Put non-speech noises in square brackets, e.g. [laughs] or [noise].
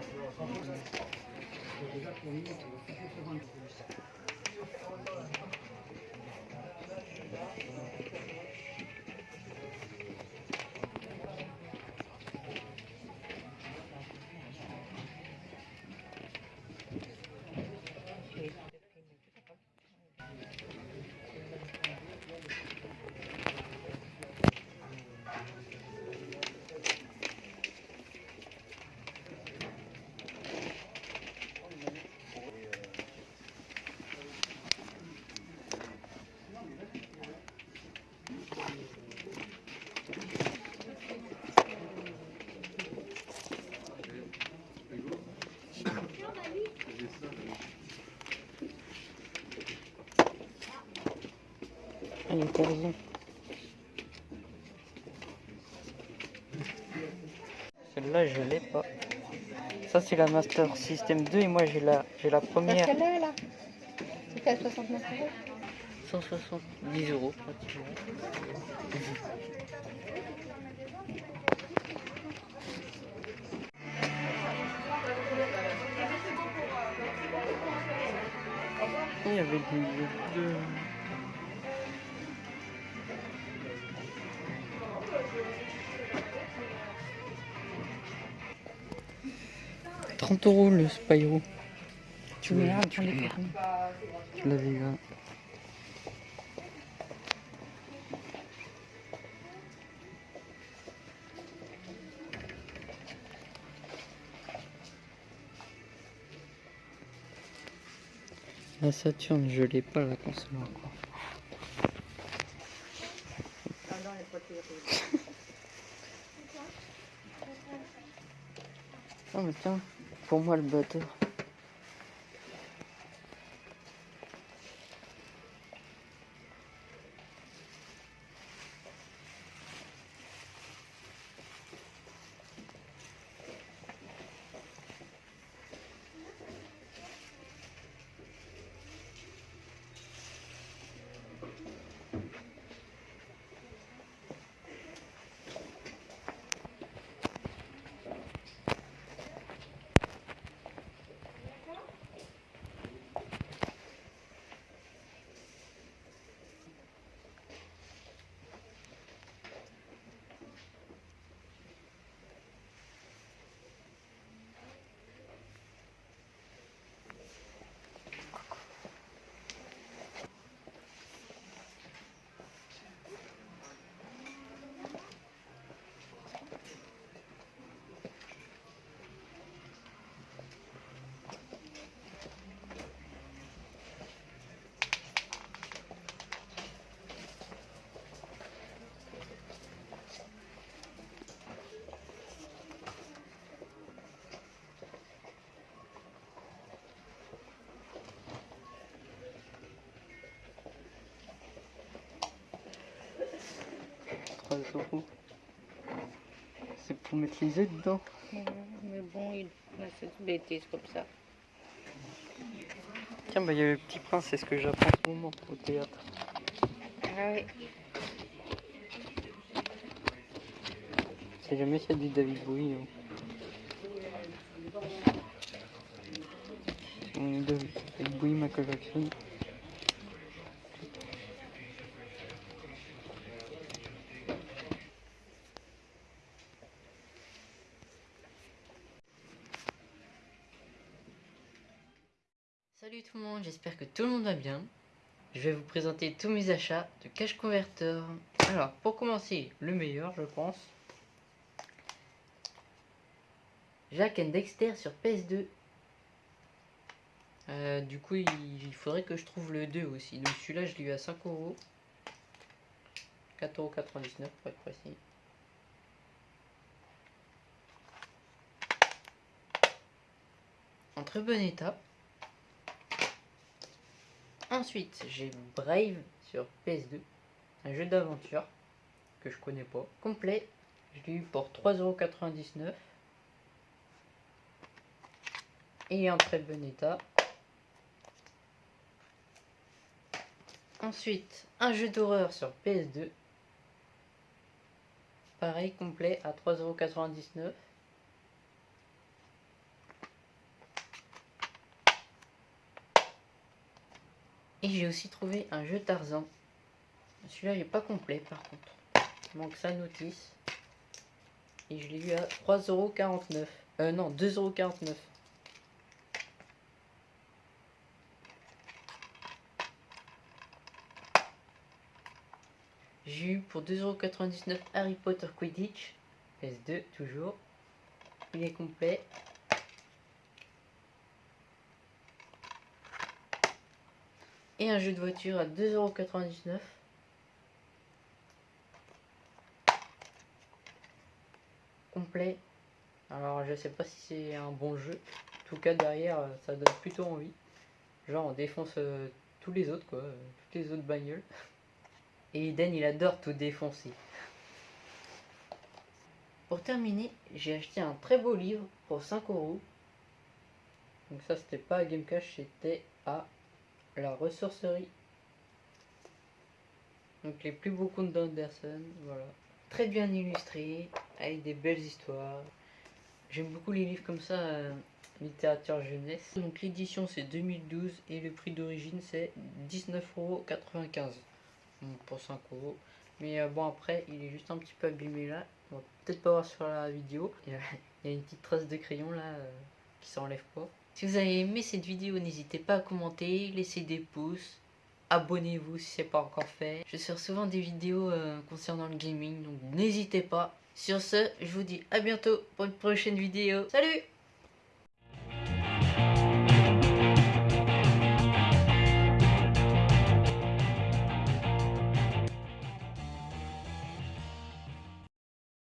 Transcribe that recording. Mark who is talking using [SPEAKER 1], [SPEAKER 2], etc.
[SPEAKER 1] Ah, il était raison. Celle-là, je l'ai pas. Ça, c'est la Master System 2 et moi, j'ai la, j'ai la première.
[SPEAKER 2] est là. C'était à 69 euros.
[SPEAKER 1] 170 euros pratiquement. Il y avait des... 30 euros le Spyro. Tu l'as-. Tu l'avais là. La Saturne, je l'ai pas la console encore. Ah mais tiens, pour moi le batteur. Euros. C'est pour mettre les œufs dedans.
[SPEAKER 2] Ouais, Mais bon, il a cette bêtise comme ça.
[SPEAKER 1] Tiens, bah il y a le petit prince, c'est ce que j'apprends en ce moment au théâtre.
[SPEAKER 2] Ah oui.
[SPEAKER 1] C'est jamais s'il y a du David Bowie. hein. On est David David Bowie, Michael Jackson. Salut tout le monde, j'espère que tout le monde va bien. Je vais vous présenter tous mes achats de Cash Converter. Alors, pour commencer, le meilleur, je pense. Jack and Dexter sur PS2. Euh, du coup, il, faudrait que je trouve le 2 aussi. Donc celui-là, je l'ai eu à 5 euros. 4,99€ pour être précis. En très bon état. Ensuite, j'ai Brave sur PS2, un jeu d'aventure que je connais pas, complet. Je l'ai eu pour 3,99€. Et en très bon état. Ensuite, un jeu d'horreur sur PS2. Pareil, complet à 3,99€. Et j'ai aussi trouvé un jeu Tarzan. Celui-là il est pas complet par contre. Il manque sa notice. Et je l'ai eu à 3,49€. Euh non, 2,49€. J'ai eu pour 2,99€ Harry Potter Quidditch. PS2 toujours. Il est complet. Et un jeu de voiture à 2,99€. Complet. Alors je sais pas si c'est un bon jeu. En tout cas derrière ça donne plutôt envie. Genre on défonce euh, tous les autres quoi. euh, toutes les autres bagnoles. [laughs] Et Eden il adore tout défoncer. Pour terminer, j'ai acheté un très beau livre pour 5 euros. Donc ça c'était pas à Game Cash, c'était à la ressourcerie. Donc les plus beaux contes d'Anderson, voilà. Très bien illustré, avec des belles histoires. J'aime beaucoup les livres comme ça, euh, littérature jeunesse. Donc l'édition c'est 2012 et le prix d'origine c'est 19,95€. Bon, pour 5 euros. Mais euh, bon après il est juste un petit peu abîmé là. On va peut-être pas voir sur la vidéo. Il y a, il y a une petite trace de crayon là euh, qui s'enlève pas. Si vous avez aimé cette vidéo, n'hésitez pas à commenter, laisser des pouces, abonnez-vous si c'est pas encore fait. Je sors souvent des vidéos euh, concernant le gaming, donc n'hésitez pas. Sur ce, je vous dis à bientôt pour une prochaine vidéo. Salut